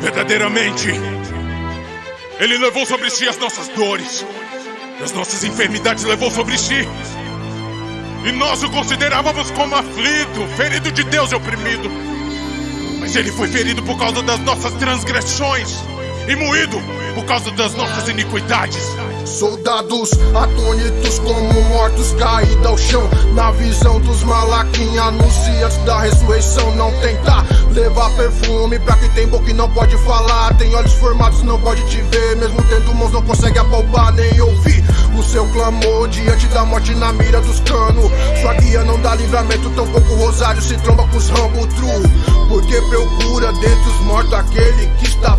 Verdadeiramente, Ele levou sobre si as nossas dores, as nossas enfermidades levou sobre si. E nós o considerávamos como aflito, ferido de Deus e oprimido. Mas Ele foi ferido por causa das nossas transgressões e moído por causa das nossas iniquidades. Soldados atônitos como mortos caídos ao chão. Na visão dos malaquim anunciantes da ressurreição. Não tentar levar perfume pra quem tem boca e não pode falar. Tem olhos formados não pode te ver. Mesmo tendo mãos não consegue apalpar nem ouvir O seu clamor. Diante da morte na mira dos canos Sua guia não dá livramento, tampouco o rosário se tromba com os rambos true. Porque procura dentre os mortos aquele que está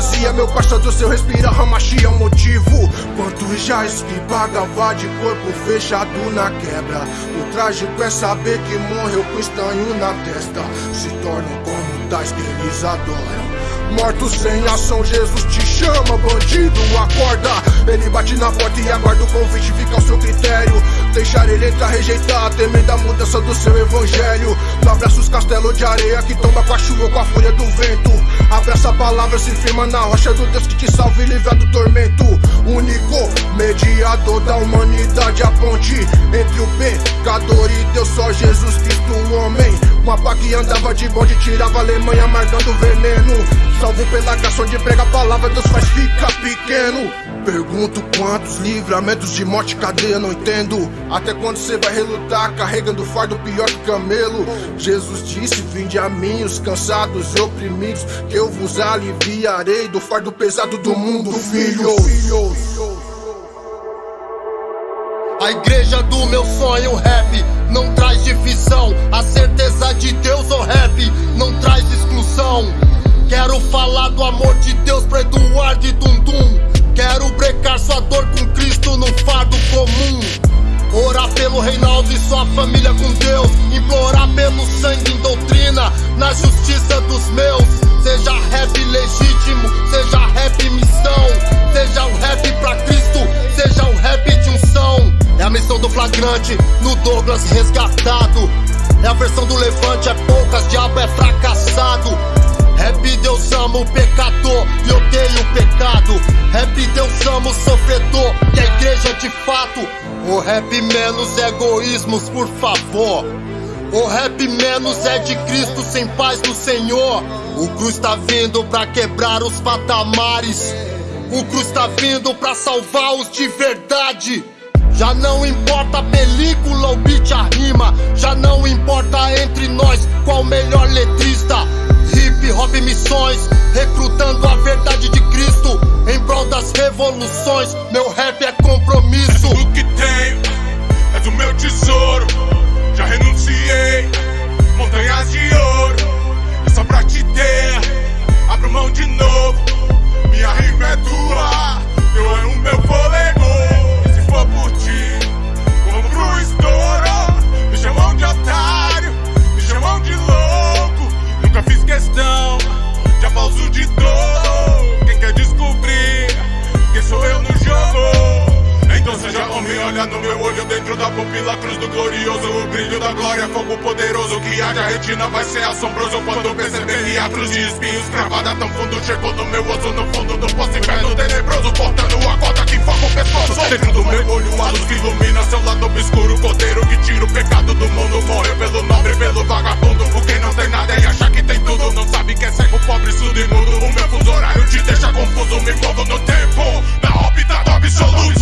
A cruz está vazia, meu pastor seu respira, ramachia é um motivo. Quantos já que pagava de corpo fechado na quebra. O trágico é saber que morreu com estanho na testa. Se tornam como tais que eles adoram. Mortos sem ação, Jesus te chama, bandido, acorda. Ele bate na porta e aguarda o convite, fica ao seu critério. Deixar ele entrar, rejeitar, temendo a mudança do seu evangelho abraça os castelos de areia que tomba com a chuva ou com a fúria do vento Abraça a palavra, se firma na rocha do Deus que te salve e livra do tormento Único mediador da humanidade, a ponte entre o pecador e Deus, só Jesus Cristo, o homem Uma pá que andava de bonde, tirava a Alemanha, marcando veneno Salvo pela graça onde prega a palavra, Deus faz ficar pequeno. Pergunto quantos livramentos de morte cadeia, não entendo. Até quando você vai relutar, carregando fardo pior que camelo? Jesus disse: Vinde a mim, os cansados e oprimidos, que eu vos aliviarei do fardo pesado do mundo, filhos. A igreja do meu sonho, rap, não traz divisão. A certeza de Deus, o oh, rap, não traz exclusão. Quero falar do amor de Deus pra Eduardo e Dundum Quero brecar sua dor com Cristo num fardo comum Orar pelo Reinaldo e sua família com Deus. Implorar pelo sangue em doutrina Na justiça dos meus. Seja rap legítimo, seja rap missão. Seja o rap pra Cristo, seja o rap de unção. É a missão do flagrante, no Douglas resgatado. É a versão do levante, é poucas, diabo é fracassado O rap menos egoísmos, por favor. O rap menos é de Cristo sem paz do Senhor. O cruz tá vindo pra quebrar os patamares. O cruz tá vindo pra salvar os de verdade. Já não importa a película ou beat a rima. Já não importa entre nós qual o melhor letrista hip hop missões, recrutando a verdade de Cristo em prol das revoluções. Meu assombroso quando perceber que cruz de espinhos Cravada tão fundo, chegou no meu osso No fundo do poço, inferno tenebroso Cortando a corda que foca o pescoço. Dentro do meu olho, a luz que ilumina Seu lado obscuro, cordeiro que tira o pecado do mundo Morreu pelo nobre, pelo vagabundo. Porque não tem nada e acha que tem tudo. Não sabe que é cego, pobre, surdo e mudo. O meu fuso horário te deixa confuso. Me envolvo no tempo, na órbita do absoluto.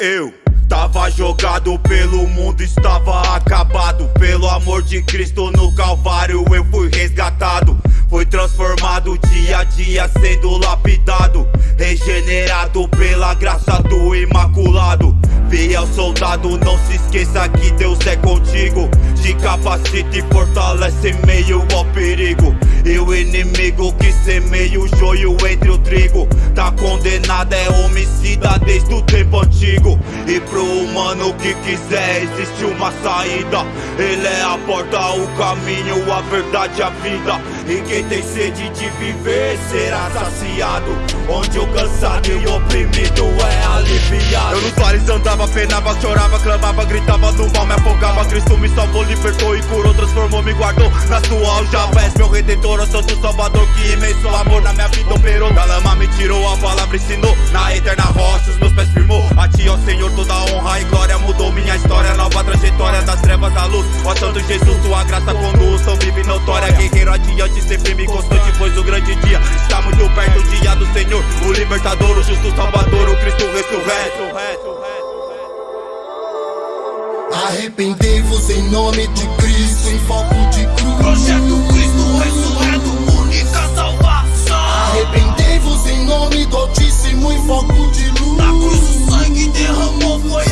Eu Tava jogado pelo mundo, estava acabado. Pelo amor de Cristo no Calvário eu fui resgatado. Fui transformado dia a dia sendo lapidado. Regenerado pela graça do Imaculado Fiel soldado, não se esqueça que Deus é contigo. Te capacita e fortalece meio ao perigo. E o inimigo que semeia o joio entre o trigo. Tá condenado é homicida desde o tempo antigo. E pro humano que quiser existe uma saída. Ele é a porta, o caminho, a verdade, a vida E quem tem sede de viver será saciado. Onde o cansado e oprimido é aliviado. Eu nos vales andava, penava, chorava, clamava, gritava no mal, me afogava. Cristo me salvou, libertou e curou, transformou, me guardou. Na sua aljava, és meu redentor, o santo salvador Que imenso amor na minha vida operou. Da lama me tirou, a palavra ensinou. Na eterna rocha os meus pés firmou. A ti, ó Senhor, toda honra e glória Mudou. Minha história, nova trajetória Das trevas à luz, ó Santo Jesus Tua graça conduz, tão vive notória Guerreiro adiante, sempre me constante Pois o grande dia está muito perto O dia do Senhor, o libertador O justo salvador, o Cristo ressurreto. Arrependei-vos em nome de Cristo Em foco de cruz. Projeto Cristo ressurreto, única salvação. Arrependei-vos em nome do Altíssimo Em foco de luz. Na cruz o sangue derramou, foi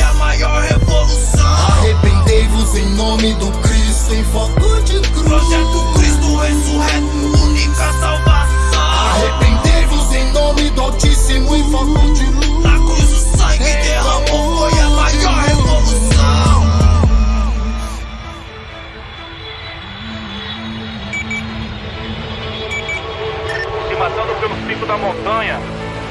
da montanha,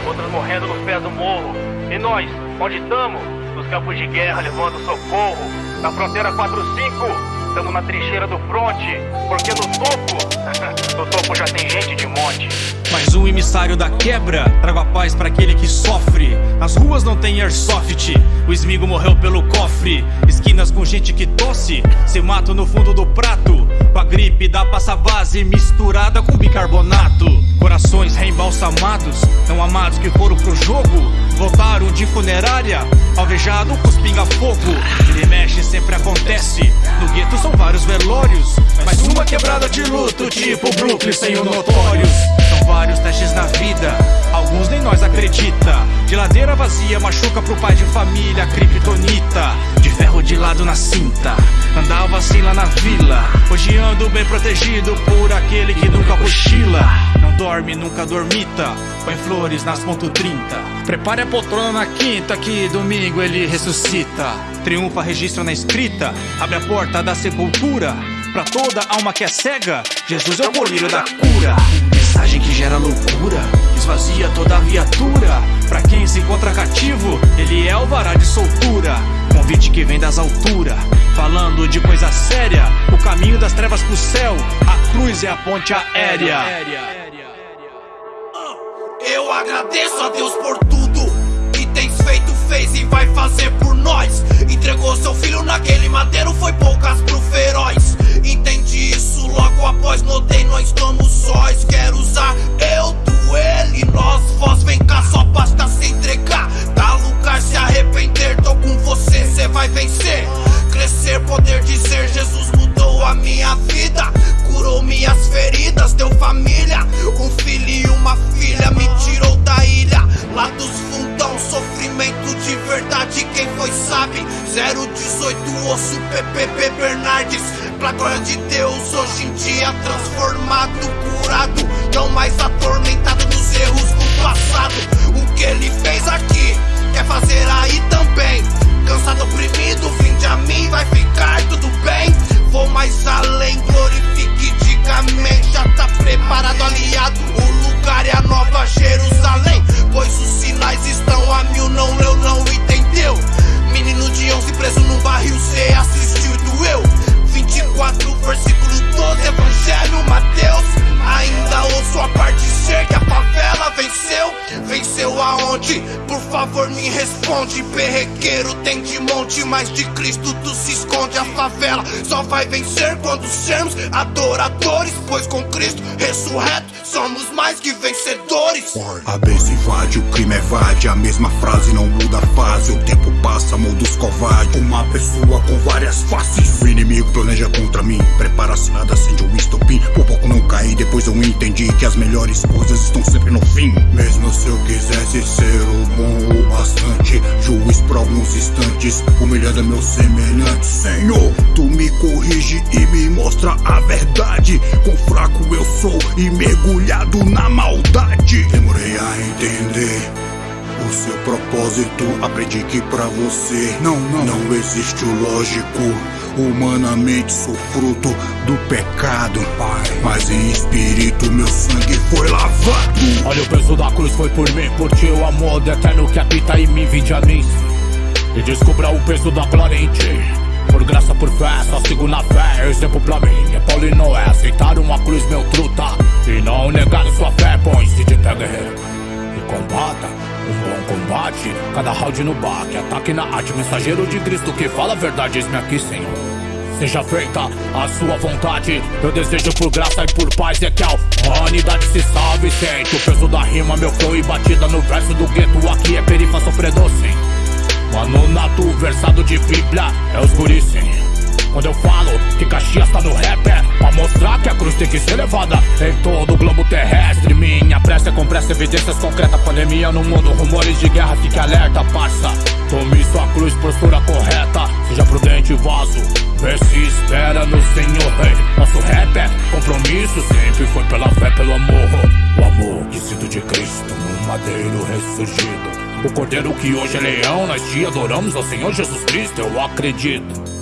outros morrendo nos pés do morro. E nós, onde estamos? Nos campos de guerra levando socorro. Na fronteira 45, estamos na trincheira do fronte, porque no topo, no topo já tem gente de monte. Mais um emissário da quebra, trago a paz para aquele que sofre. Nas ruas não tem airsoft, o esmigo morreu pelo cofre. Esquinas com gente que tosse, se mato no fundo do prato. Com a gripe da passa base misturada com bicarbonato. Corações reembalsamados, não amados que foram pro jogo. Voltaram de funerária, alvejado com os pinga-fogo. Ele mexe sempre acontece, no gueto são vários velórios. Mas uma quebrada de luto, tipo Brooklyn sem o notórios. São vários testes na vida, alguns nem nós acredita. Geladeira vazia machuca pro pai de família, kryptonita. De ferro de lado na cinta, andava assim lá na vila. Hoje ando bem protegido por aquele que nunca cochila. Dorme, nunca dormita, põe flores nas ponto 30. Prepare a poltrona na quinta, que domingo ele ressuscita. Triunfa, registra na escrita, abre a porta da sepultura. Pra toda alma que é cega, Jesus é o colírio da cura. Mensagem que gera loucura, esvazia toda viatura. Pra quem se encontra cativo, ele é o vará de soltura. Convite que vem das alturas, falando de coisa séria. O caminho das trevas pro céu, a cruz é a ponte aérea. Eu agradeço a Deus por tudo que tens feito, fez e vai fazer por nós. Entregou seu filho naquele madeiro, foi poucas pro feroz. Entendi isso logo após, notei, nós estamos sós. Quero usar eu, tu, ele, nós, vós, vem cá, só basta se entregar. Dá lugar, se arrepender, tô com você, cê vai vencer. Crescer, poder dizer, Jesus Glória de Deus, hoje em dia transformado, curado. Não mais atormentado dos erros do passado. Responde. Perrequeiro tem de monte, mas de Cristo tu se esconde. A favela só vai vencer quando sermos adoradores. Pois com Cristo ressurreto somos mais que vencedores. A bênção invade, o crime evade. A mesma frase não muda a fase. O tempo passa, modus covarde Uma pessoa com várias faces. O inimigo planeja contra mim. Prepara-se, nada acende o estopim. Por pouco não caí, depois eu entendi Que as melhores coisas estão sempre no fim. Mesmo se eu quisesse ser o bom o bastante Juiz por alguns instantes Humilhando meu semelhante Senhor, tu me corrige e me mostra a verdade. Quão fraco eu sou e mergulhado na maldade Demorei a entender o seu propósito. Aprendi que pra você não, não, não existe o lógico. Humanamente sou fruto do pecado, Pai. Mas em espírito meu sangue foi lavado. Olha o peso da cruz foi por mim, por ti o amor do eterno que habita em mim, vinde a mim. E descubra o peso da glória em ti. Por graça, por fé, só sigo na fé. Exemplo pra mim é Paulo e Noé. Aceitaram uma cruz, meu truta. E não negaram sua fé, põe-se de pé, guerreiro. E combata um bom combate. Cada round no baque, ataque na arte. Mensageiro de Cristo que fala a verdade, eis-me aqui, Senhor. Seja feita a sua vontade. Eu desejo por graça e por paz é que a humanidade se salve. Sente o peso da rima, meu flow e batida no verso do gueto. Aqui é perifa sofredor, sim. Mano nato, versado de bíblia, é os guris sim. Quando eu falo que Caxias tá no rap é Pra mostrar que a cruz tem que ser levada Em todo o globo terrestre. Minha pressa é com pressa, evidências concretas Pandemia no mundo, rumores de guerra Fique alerta, parça. Tome sua cruz, postura correta. Seja prudente, vaso Vê se espera no Senhor. Rei Nosso rap é compromisso Sempre foi pela fé, pelo amor. O amor que sinto de Cristo No madeiro ressurgido. O cordeiro que hoje é leão, nós te adoramos ao Senhor Jesus Cristo, eu acredito.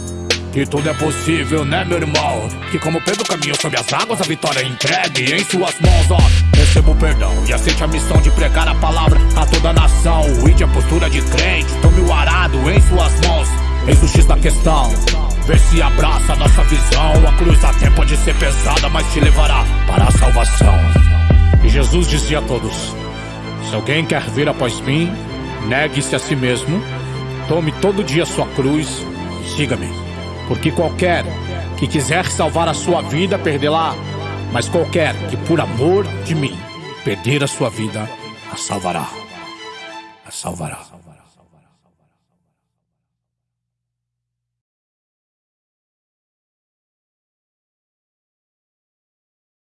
Que tudo é possível, né, meu irmão? Que como Pedro caminhou sobre as águas, a vitória é entregue em suas mãos, ó. Receba o perdão e aceite a missão de pregar a palavra a toda a nação. Ide a postura de crente, tome o arado em suas mãos. Eis o X da questão. Vê se abraça a nossa visão. A cruz até pode ser pesada, mas te levará para a salvação. E Jesus dizia a todos: Se alguém quer vir após mim, negue-se a si mesmo, tome todo dia sua cruz e siga-me. Porque qualquer que quiser salvar a sua vida, perdê-la. Mas qualquer que por amor de mim perder a sua vida, a salvará. A salvará.